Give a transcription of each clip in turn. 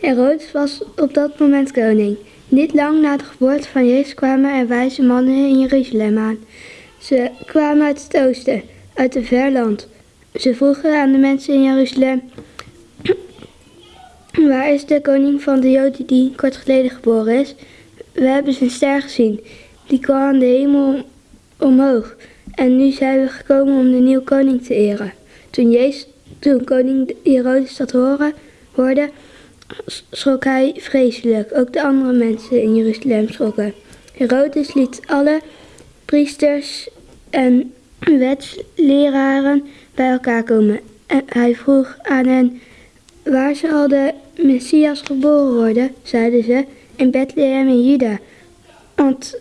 Herodes was op dat moment koning. Niet lang na de geboorte van Jezus kwamen er wijze mannen in Jeruzalem aan. Ze kwamen uit het oosten, uit een ver land. Ze vroegen aan de mensen in Jeruzalem: Waar is de koning van de Joden die kort geleden geboren is? We hebben zijn ster gezien. Die kwam aan de hemel omhoog. En nu zijn we gekomen om de nieuwe koning te eren. Toen, Jezus, toen koning Herodes dat hoorde, schrok hij vreselijk. Ook de andere mensen in Jeruzalem schrokken. Herodes liet alle priesters en wetsleraren bij elkaar komen. En hij vroeg aan hen, waar zal de Messias geboren worden? Zeiden ze, in Bethlehem in Juda. Want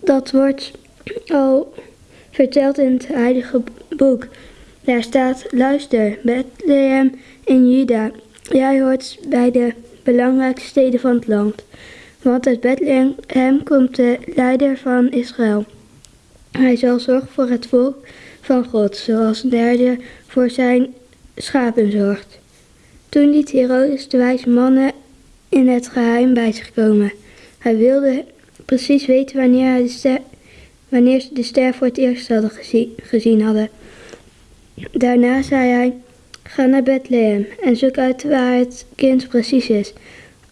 dat wordt al verteld in het heilige boek. Daar staat, luister, Bethlehem in Juda. Jij hoort bij de belangrijkste steden van het land. Want uit Bethlehem komt de leider van Israël. Hij zal zorgen voor het volk van God, zoals een derde voor zijn schapen zorgt. Toen liet Herodes de wijze mannen in het geheim bij zich komen. Hij wilde precies weten wanneer, hij de wanneer ze de ster voor het eerst hadden gezien, gezien hadden. Daarna zei hij, ga naar Bethlehem en zoek uit waar het kind precies is.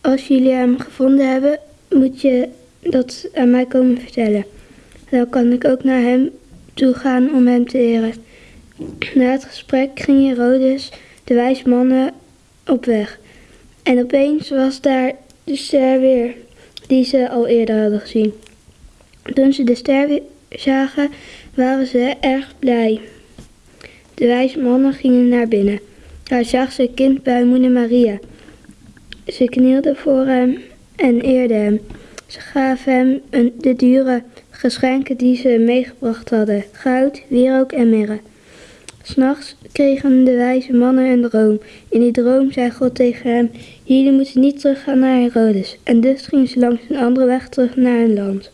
Als jullie hem gevonden hebben, moet je dat aan mij komen vertellen. Dan kan ik ook naar hem toe gaan om hem te eren. Na het gesprek ging Herodes de wijze mannen op weg. En opeens was daar de ster weer, die ze al eerder hadden gezien. Toen ze de ster weer zagen, waren ze erg blij. De wijze mannen gingen naar binnen. Daar zag ze kind bij moeder Maria. Ze knielden voor hem en eerden hem. Ze gaven hem een, de dure geschenken die ze meegebracht hadden: goud, wierook en mirre. S'nachts kregen de wijze mannen een droom. In die droom zei God tegen hem: Jullie moeten niet teruggaan naar Herodes. En dus gingen ze langs een andere weg terug naar hun land.